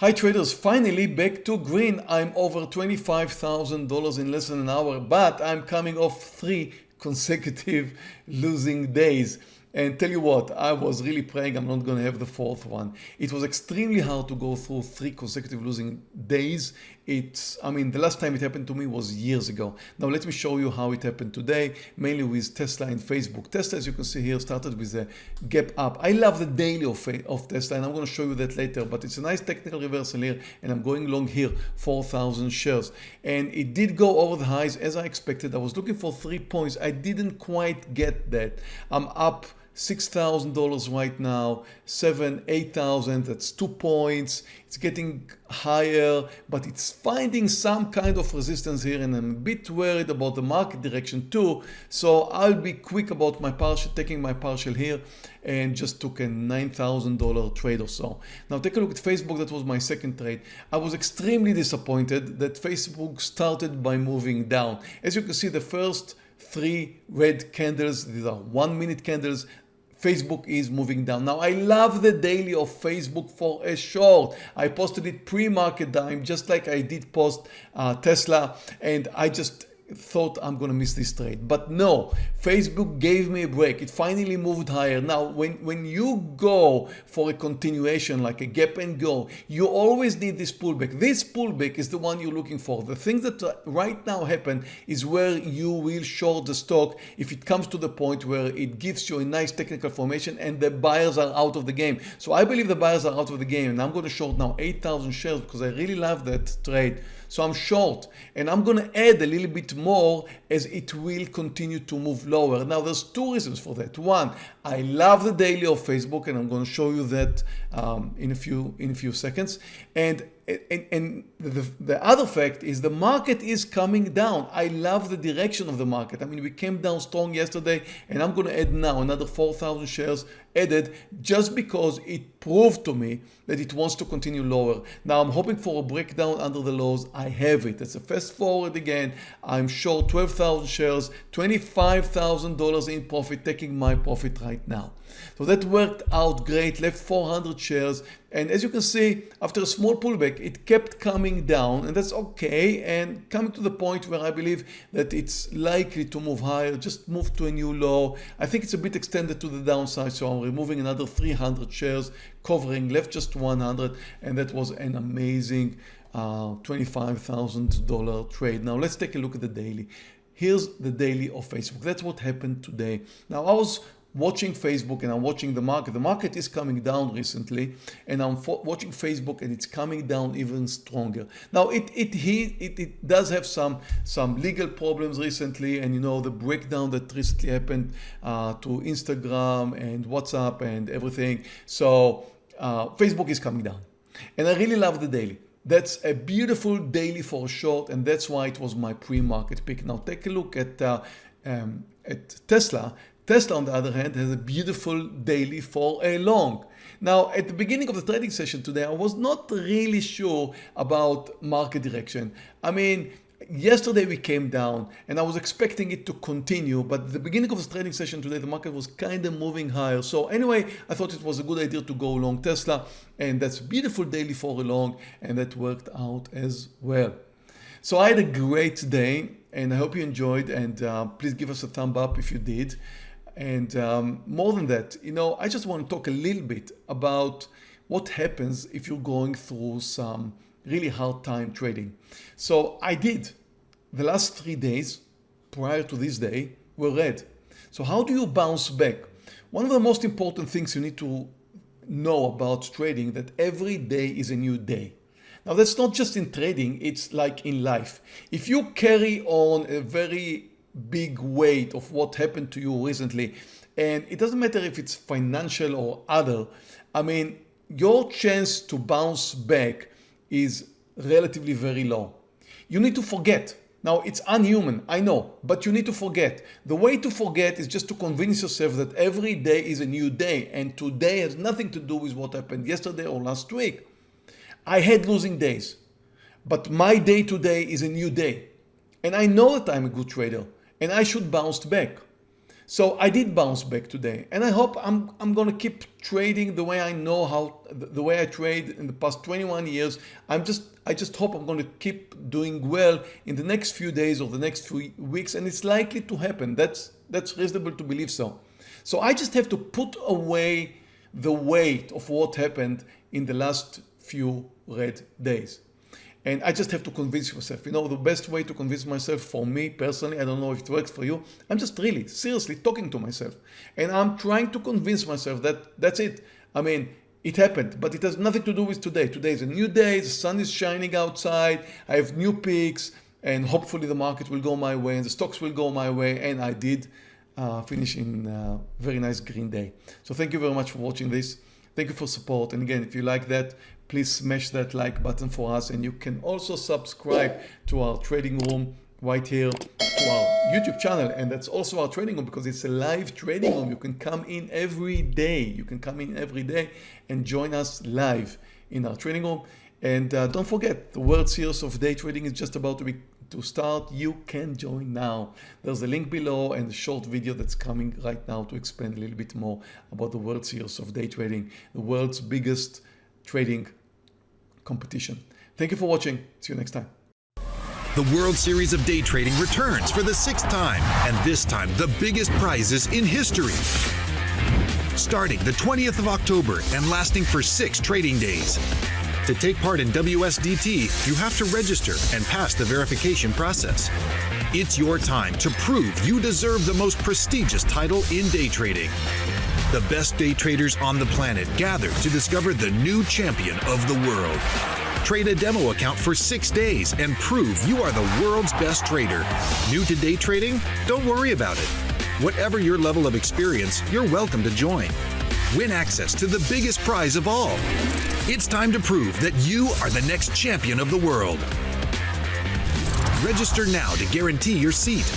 Hi traders, finally back to green. I'm over $25,000 in less than an hour, but I'm coming off three consecutive losing days. And tell you what, I was really praying I'm not going to have the fourth one. It was extremely hard to go through three consecutive losing days. It's, I mean, the last time it happened to me was years ago. Now let me show you how it happened today, mainly with Tesla and Facebook. Tesla, as you can see here, started with a gap up. I love the daily of, of Tesla and I'm going to show you that later, but it's a nice technical reversal here and I'm going long here, 4,000 shares. And it did go over the highs as I expected. I was looking for three points. I didn't quite get that. I'm up $6,000 right now, seven, 8,000, that's two points. It's getting higher, but it's finding some kind of resistance here and I'm a bit worried about the market direction too. So I'll be quick about my partial, taking my partial here and just took a $9,000 trade or so. Now take a look at Facebook. That was my second trade. I was extremely disappointed that Facebook started by moving down. As you can see, the first three red candles, these are one minute candles, Facebook is moving down. Now I love the daily of Facebook for a short. I posted it pre-market time just like I did post uh, Tesla and I just thought I'm going to miss this trade. But no, Facebook gave me a break. It finally moved higher. Now, when, when you go for a continuation like a gap and go, you always need this pullback. This pullback is the one you're looking for. The thing that right now happen is where you will short the stock if it comes to the point where it gives you a nice technical formation and the buyers are out of the game. So I believe the buyers are out of the game and I'm going to short now 8,000 shares because I really love that trade. So I'm short and I'm going to add a little bit more as it will continue to move lower. Now there's two reasons for that. One, I love the daily of Facebook and I'm going to show you that um, in a few in a few seconds. And and, and the, the other fact is the market is coming down. I love the direction of the market. I mean, we came down strong yesterday and I'm going to add now another 4,000 shares added just because it proved to me that it wants to continue lower. Now I'm hoping for a breakdown under the lows. I have it. It's a fast forward again. I'm short 12,000 shares, $25,000 in profit, taking my profit right now. So that worked out great, left 400 shares. And as you can see, after a small pullback, it kept coming down and that's okay. And coming to the point where I believe that it's likely to move higher, just move to a new low. I think it's a bit extended to the downside. So I'm removing another 300 shares, covering left just 100. And that was an amazing uh, $25,000 trade. Now let's take a look at the daily. Here's the daily of Facebook. That's what happened today. Now I was watching Facebook and I'm watching the market. The market is coming down recently and I'm watching Facebook and it's coming down even stronger. Now it, it, it, it does have some, some legal problems recently and you know the breakdown that recently happened uh, to Instagram and WhatsApp and everything. So uh, Facebook is coming down and I really love the daily. That's a beautiful daily for a short and that's why it was my pre-market pick. Now take a look at, uh, um, at Tesla. Tesla on the other hand has a beautiful daily for a long. Now at the beginning of the trading session today I was not really sure about market direction. I mean yesterday we came down and I was expecting it to continue but the beginning of the trading session today the market was kind of moving higher so anyway I thought it was a good idea to go long Tesla and that's a beautiful daily for a long and that worked out as well. So I had a great day and I hope you enjoyed and uh, please give us a thumb up if you did. And um, more than that, you know, I just want to talk a little bit about what happens if you're going through some really hard time trading. So I did. The last three days prior to this day were red. So how do you bounce back? One of the most important things you need to know about trading that every day is a new day. Now that's not just in trading, it's like in life. If you carry on a very big weight of what happened to you recently. And it doesn't matter if it's financial or other. I mean, your chance to bounce back is relatively very low. You need to forget. Now it's unhuman, I know, but you need to forget. The way to forget is just to convince yourself that every day is a new day and today has nothing to do with what happened yesterday or last week. I had losing days, but my day today is a new day. And I know that I'm a good trader and I should bounce back. So I did bounce back today and I hope I'm, I'm going to keep trading the way I know how, the way I trade in the past 21 years. I'm just, I just hope I'm going to keep doing well in the next few days or the next few weeks and it's likely to happen. That's, that's reasonable to believe so. So I just have to put away the weight of what happened in the last few red days. And I just have to convince myself, you know, the best way to convince myself for me personally, I don't know if it works for you. I'm just really seriously talking to myself and I'm trying to convince myself that that's it. I mean, it happened, but it has nothing to do with today. Today is a new day. The sun is shining outside. I have new peaks and hopefully the market will go my way and the stocks will go my way. And I did uh, finish in a very nice green day. So thank you very much for watching this. Thank you for support. And again, if you like that, please smash that like button for us. And you can also subscribe to our trading room right here to our YouTube channel. And that's also our trading room because it's a live trading room. You can come in every day. You can come in every day and join us live in our trading room. And uh, don't forget, the World Series of Day Trading is just about to be to start, you can join now. There's a link below and a short video that's coming right now to explain a little bit more about the World Series of Day Trading, the world's biggest trading competition. Thank you for watching. See you next time. The World Series of Day Trading returns for the sixth time, and this time the biggest prizes in history. Starting the 20th of October and lasting for six trading days. To take part in WSDT, you have to register and pass the verification process. It's your time to prove you deserve the most prestigious title in day trading. The best day traders on the planet gather to discover the new champion of the world. Trade a demo account for six days and prove you are the world's best trader. New to day trading? Don't worry about it. Whatever your level of experience, you're welcome to join. Win access to the biggest prize of all. It's time to prove that you are the next champion of the world. Register now to guarantee your seat.